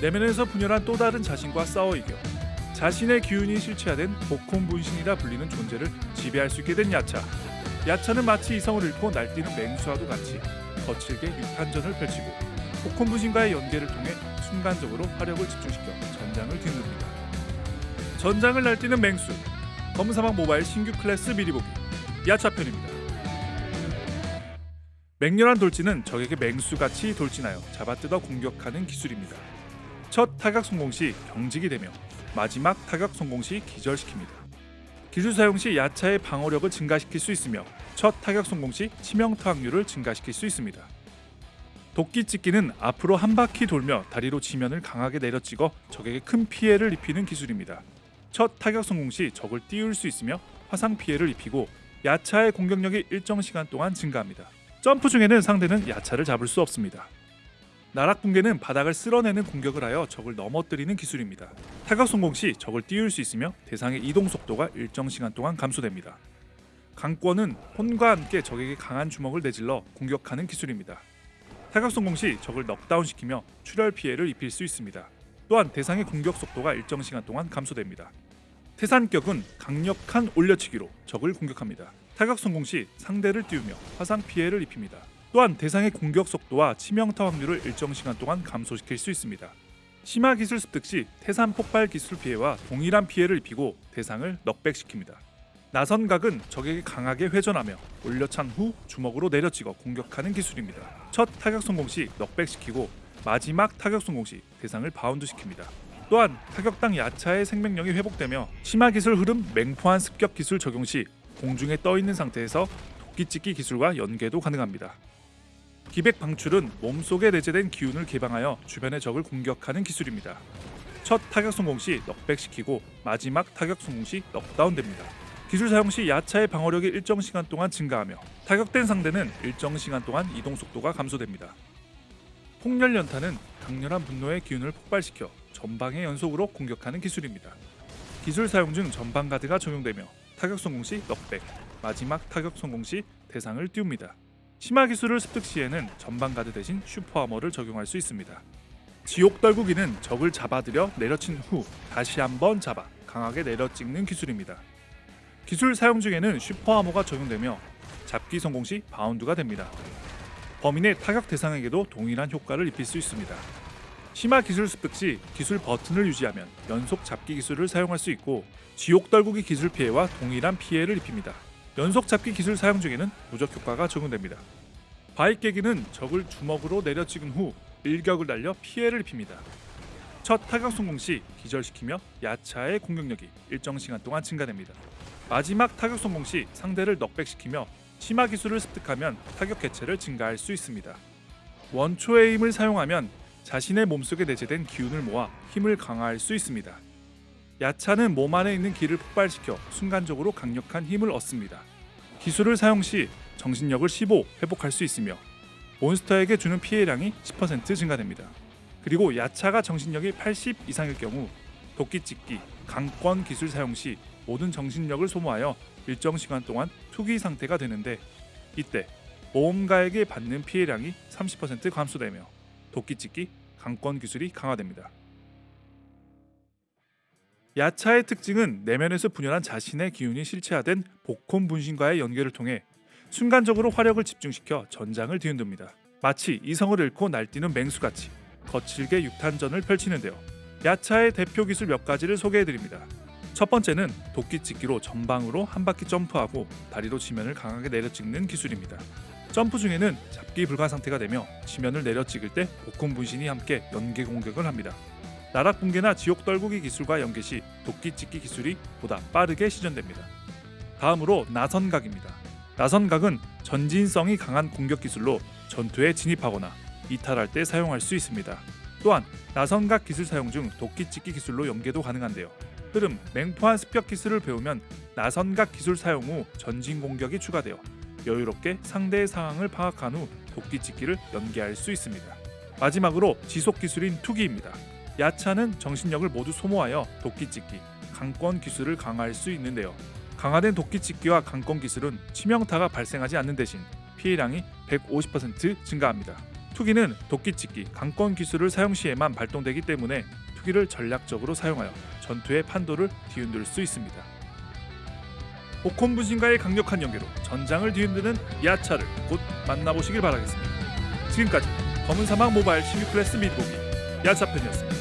내면에서 분열한 또 다른 자신과 싸워 이겨 자신의 기운이 실체화된 복혼 분신이라 불리는 존재를 지배할 수 있게 된 야차. 야차는 마치 이성을 잃고 날뛰는 맹수와도 같이 거칠게 육탄전을 펼치고 복혼 분신과의 연계를 통해 순간적으로 화력을 집중시켜 전장을 뒤흔듭니다. 전장을 날뛰는 맹수 검은사막 모바일 신규 클래스 미리 보기 야차편입니다. 맹렬한 돌진은 적에게 맹수같이 돌진하여 잡아뜯어 공격하는 기술입니다. 첫 타격 성공 시 경직이 되며 마지막 타격 성공 시 기절시킵니다. 기술 사용 시 야차의 방어력을 증가시킬 수 있으며 첫 타격 성공 시 치명타 확률을 증가시킬 수 있습니다. 도끼 찢기는 앞으로 한 바퀴 돌며 다리로 지면을 강하게 내려찍어 적에게 큰 피해를 입히는 기술입니다. 첫 타격 성공 시 적을 띄울 수 있으며 화상 피해를 입히고 야차의 공격력이 일정 시간 동안 증가합니다. 점프 중에는 상대는 야차를 잡을 수 없습니다. 나락 붕괴는 바닥을 쓸어내는 공격을 하여 적을 넘어뜨리는 기술입니다. 타격 성공 시 적을 띄울 수 있으며 대상의 이동 속도가 일정 시간 동안 감소됩니다. 강권은 혼과 함께 적에게 강한 주먹을 내질러 공격하는 기술입니다. 타격 성공 시 적을 넉다운시키며 출혈 피해를 입힐 수 있습니다. 또한 대상의 공격 속도가 일정 시간 동안 감소됩니다. 태산격은 강력한 올려치기로 적을 공격합니다. 타격 성공 시 상대를 띄우며 화상 피해를 입힙니다. 또한 대상의 공격 속도와 치명타 확률을 일정 시간 동안 감소시킬 수 있습니다. 심화 기술 습득 시 태산 폭발 기술 피해와 동일한 피해를 입히고 대상을 knockback시킵니다. 나선각은 적에게 강하게 회전하며 올려찬 후 주먹으로 내려찍어 공격하는 기술입니다. 첫 타격 성공 시 knockback시키고 마지막 타격 성공 시 대상을 바운드 시킵니다. 또한 타격당 야차의 생명력이 회복되며 심화 기술 흐름 맹포한 습격 기술 적용 시 공중에 떠 있는 상태에서 도끼 찍기 기술과 연계도 가능합니다. 기백 방출은 몸속에 내재된 기운을 개방하여 주변의 적을 공격하는 기술입니다. 첫 타격 성공 시 넉백시키고 마지막 타격 성공 시 넉다운됩니다. 기술 사용 시 야차의 방어력이 일정 시간 동안 증가하며 타격된 상대는 일정 시간 동안 이동 속도가 감소됩니다. 폭렬 연타는 강렬한 분노의 기운을 폭발시켜 전방에 연속으로 공격하는 기술입니다. 기술 사용 중 전방 가드가 적용되며 타격 성공 시 knockback, 마지막 타격 성공 시 대상을 띄웁니다. 심화 기술을 습득 시에는 전방 가드 대신 super armor를 적용할 수 있습니다. 지옥 떨구기는 적을 잡아들여 내려친 후 다시 한번 잡아 강하게 내려찍는 기술입니다. 기술 사용 중에는 super armor가 적용되며 잡기 성공 시 바운드가 됩니다. 범인의 타격 대상에게도 동일한 효과를 입힐 수 있습니다. 심화 기술 습득 시 기술 버튼을 유지하면 연속 잡기 기술을 사용할 수 있고 지옥 떨구기 기술 피해와 동일한 피해를 입힙니다. 연속 잡기 기술 사용 중에는 무적 효과가 적용됩니다. 바위 깨기는 적을 주먹으로 내려 찍은 후 일격을 날려 피해를 입힙니다. 첫 타격 성공 시 기절시키며 야차의 공격력이 일정 시간 동안 증가됩니다. 마지막 타격 성공 시 상대를 넉백시키며 심화 기술을 습득하면 타격 개체를 증가할 수 있습니다. 원초의 힘을 사용하면 자신의 몸속에 내재된 기운을 모아 힘을 강화할 수 있습니다. 야차는 몸 안에 있는 기를 폭발시켜 순간적으로 강력한 힘을 얻습니다. 기술을 사용 시 정신력을 15 회복할 수 있으며 몬스터에게 주는 피해량이 10% 증가됩니다. 그리고 야차가 정신력이 80 이상일 경우 도끼찍기, 강권 기술 사용 시 모든 정신력을 소모하여 일정 시간 동안 투기 상태가 되는데 이때 모험가에게 받는 피해량이 30% 감소되며 도끼찍기, 강권 기술이 강화됩니다. 야차의 특징은 내면에서 분열한 자신의 기운이 실체화된 복혼 분신과의 연계를 통해 순간적으로 화력을 집중시켜 전장을 뒤흔듭니다. 마치 이성을 잃고 날뛰는 맹수같이 거칠게 육탄전을 펼치는데요. 야차의 대표 기술 몇 가지를 소개해드립니다. 첫 번째는 도끼 찍기로 전방으로 한 바퀴 점프하고 다리로 지면을 강하게 내려찍는 기술입니다. 점프 중에는 잡기 불가 상태가 되며 지면을 내려찍을 때 복권 분신이 함께 연계 공격을 합니다. 나락 붕괴나 지옥 떨구기 기술과 연계 시 도끼 찍기 기술이 보다 빠르게 시전됩니다. 다음으로 나선각입니다. 나선각은 전진성이 강한 공격 기술로 전투에 진입하거나 이탈할 때 사용할 수 있습니다. 또한 나선각 기술 사용 중 도끼 찍기 기술로 연계도 가능한데요. 흐름, 맹포한 습격 기술을 배우면 나선각 기술 사용 후 전진 공격이 추가되어 여유롭게 상대의 상황을 파악한 후 도끼 찍기를 연계할 수 있습니다. 마지막으로 지속 기술인 투기입니다. 야차는 정신력을 모두 소모하여 도끼찍기, 강권 기술을 강화할 수 있는데요. 강화된 도끼찍기와 강권 기술은 치명타가 발생하지 않는 대신 피해량이 150% 증가합니다. 투기는 도끼찍기, 강권 기술을 사용 시에만 발동되기 때문에 투기를 전략적으로 사용하여 전투의 판도를 뒤흔들 수 있습니다. 복권 분신과의 강력한 연계로 전장을 뒤흔드는 야차를 곧 만나보시길 바라겠습니다. 지금까지 검은 사막 모바일 16클래스 미드보기 야차편이었습니다.